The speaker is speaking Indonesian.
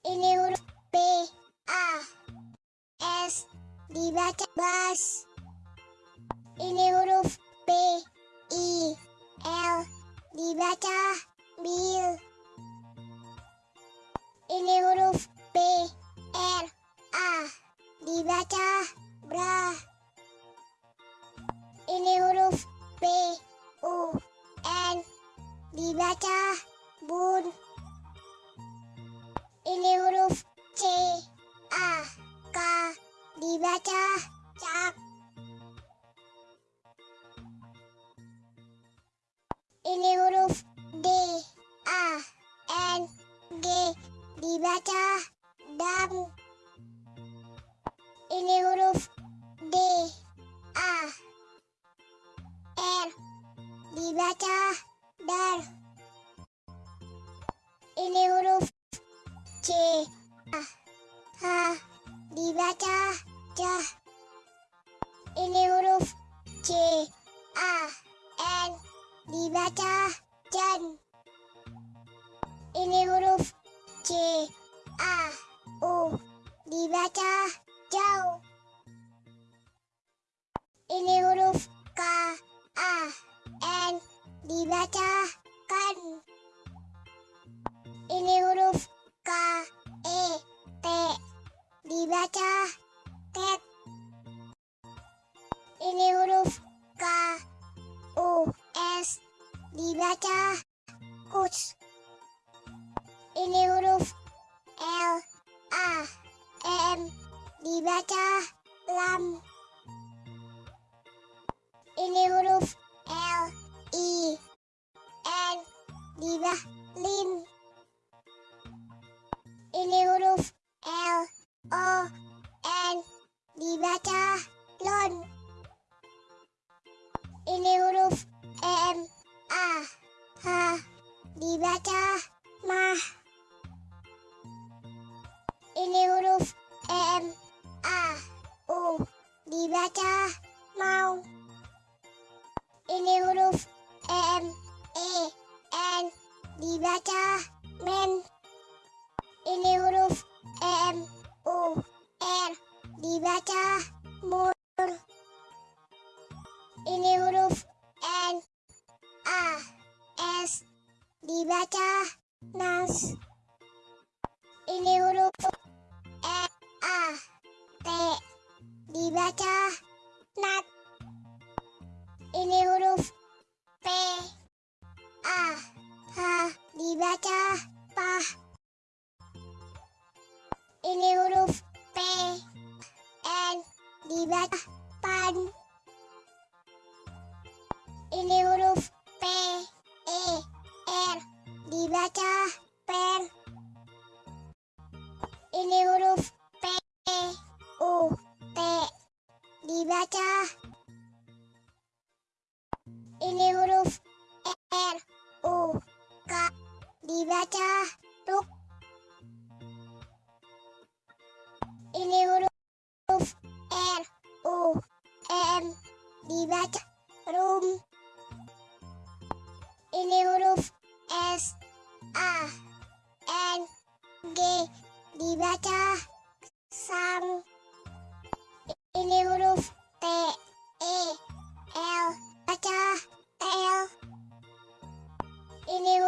Ini huruf B, A, S, dibaca bas. Ini huruf B, I, L, dibaca bil. Ini huruf B, R, A, dibaca bra. Ini huruf B, U, N, dibaca bun. Ini huruf D, A, N, G, dibaca dam. Ini huruf D, A, R, dibaca dar. Ini huruf C, A, H, dibaca jah. Ini huruf C, A, dibaca jan. Ini huruf C, A, U, dibaca jauh. Ini huruf K, A, N, dibaca kan. Ini huruf K, E, T, dibaca ket. Ini dibaca kus. Ini huruf L, A, M, dibaca lam. Ini huruf L, I, N, dibaca lin. Ini huruf L, O, N, dibaca lon. Ini huruf dibaca mah. Ini huruf M, A, U, dibaca mau. Ini huruf M, E, N, dibaca men. Ini huruf M, U, R, dibaca mur. Ini huruf dibaca nas. Ini huruf E, A, T, dibaca nat. Ini huruf P, A, H, dibaca pah. Ini huruf P, N, dibaca pan. Ini dibaca tuk. Ini huruf R, U, M, dibaca rum. Ini huruf S, A, N, G, dibaca sang. Ini huruf T, E, L, baca tel. Ini